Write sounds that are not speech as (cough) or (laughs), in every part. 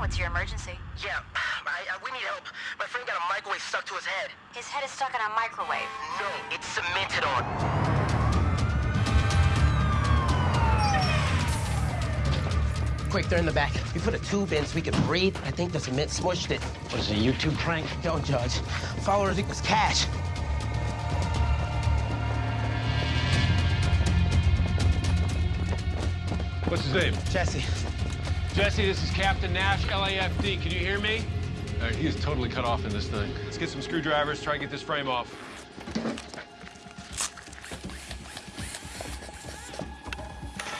What's your emergency? Yeah, I, I, we need help. My friend got a microwave stuck to his head. His head is stuck in a microwave. No, it's cemented on. Quick, they're in the back. We put a tube in so we can breathe. I think the cement smushed it. What is it, a YouTube prank? Don't judge. Followers equals cash. What's his name? Jesse. Jesse, this is Captain Nash, LAFD. Can you hear me? All right, he is totally cut off in this thing. Let's get some screwdrivers, try and get this frame off.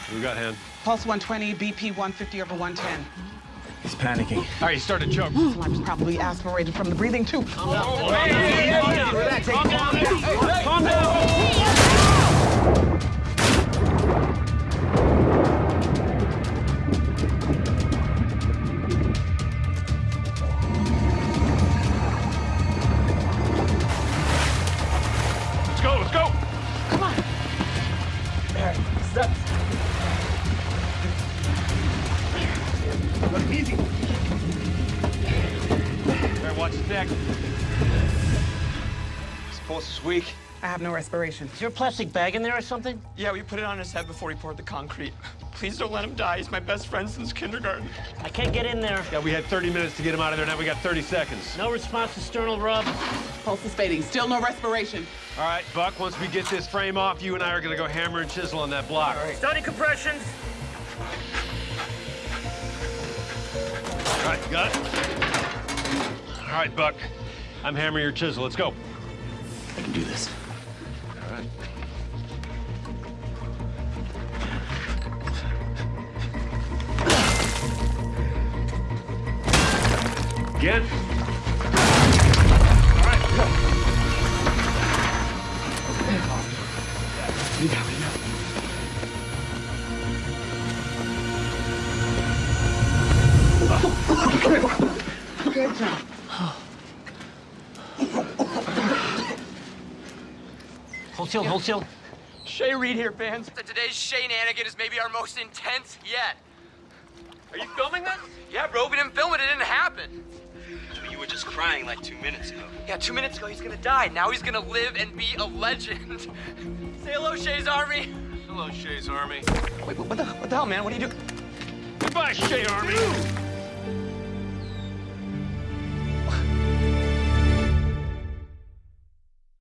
What we got, him. Pulse 120, BP 150 over 110. He's panicking. All right, he started to choke. I was probably aspirated from the breathing tube. Calm down. Calm down. Let's go, Easy. Right, watch his neck. His pulse is weak. I have no respiration. Is there a plastic bag in there or something? Yeah, we put it on his head before he poured the concrete. (laughs) Please don't let him die. He's my best friend since kindergarten. I can't get in there. Yeah, we had 30 minutes to get him out of there. Now we got 30 seconds. No response to sternal rub. Pulse is fading. Still no respiration. All right, Buck, once we get this frame off, you and I are gonna go hammer and chisel on that block. All right. Starting compressions. All right, got it? All right, Buck. I'm hammering your chisel. Let's go. I can do this. Again. All right, go. You got me. Good job. Hold still, hold still. Shay Reed here, fans. Today's Shenanigan is maybe our most intense yet. Are you filming this? Crying like two minutes ago. Yeah, two minutes ago he's gonna die. Now he's gonna live and be a legend. (laughs) Say hello, Shay's Army. Hello, Shay's Army. Wait, what the, what the hell, man? What are you doing? Goodbye, Shay Army.